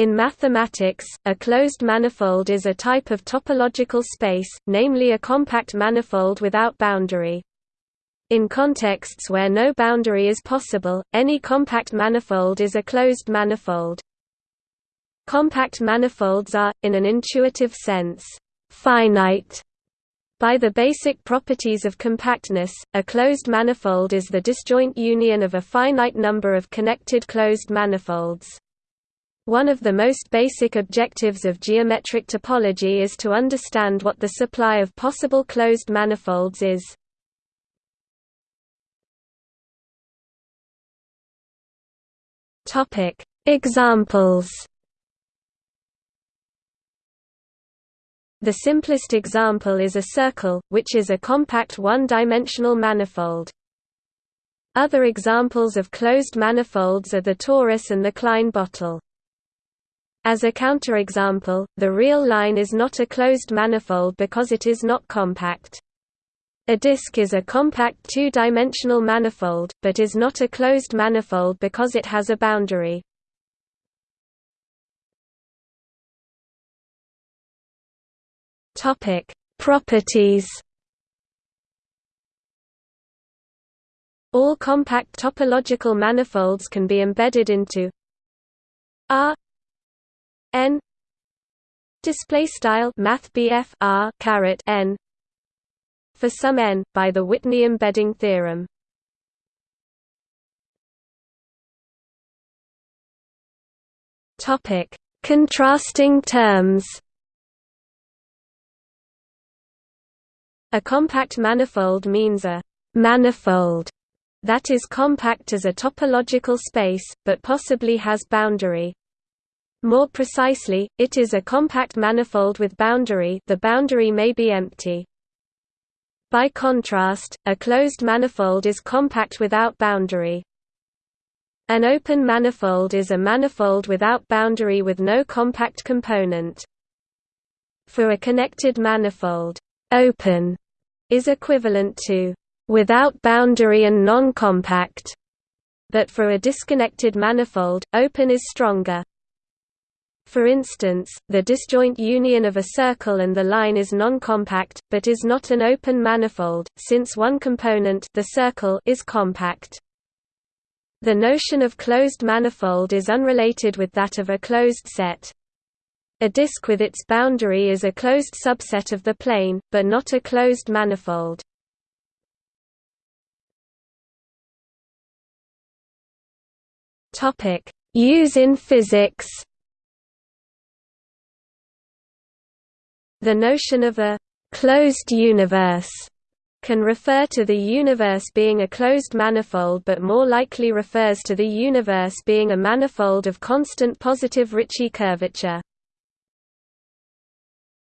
In mathematics, a closed manifold is a type of topological space, namely a compact manifold without boundary. In contexts where no boundary is possible, any compact manifold is a closed manifold. Compact manifolds are, in an intuitive sense, finite. By the basic properties of compactness, a closed manifold is the disjoint union of a finite number of connected closed manifolds. One of the most basic objectives of geometric topology is to understand what the supply of possible closed manifolds is. Topic: Examples. The simplest example is a circle, which is a compact one-dimensional manifold. Other examples of closed manifolds are the torus and the Klein bottle. As a counterexample, the real line is not a closed manifold because it is not compact. A disk is a compact two-dimensional manifold, but is not a closed manifold because it has a boundary. Properties. All compact topological manifolds can be embedded into R n display style math r caret n for some n by the Whitney embedding theorem topic contrasting terms a compact manifold means a manifold that is compact as a topological space, but possibly has boundary. More precisely, it is a compact manifold with boundary the boundary may be empty. By contrast, a closed manifold is compact without boundary. An open manifold is a manifold without boundary with no compact component. For a connected manifold, open is equivalent to without boundary and non-compact, but for a disconnected manifold, open is stronger. For instance, the disjoint union of a circle and the line is non-compact, but is not an open manifold, since one component the circle is compact. The notion of closed manifold is unrelated with that of a closed set. A disk with its boundary is a closed subset of the plane, but not a closed manifold. Use in physics The notion of a «closed universe» can refer to the universe being a closed manifold but more likely refers to the universe being a manifold of constant positive Ricci curvature.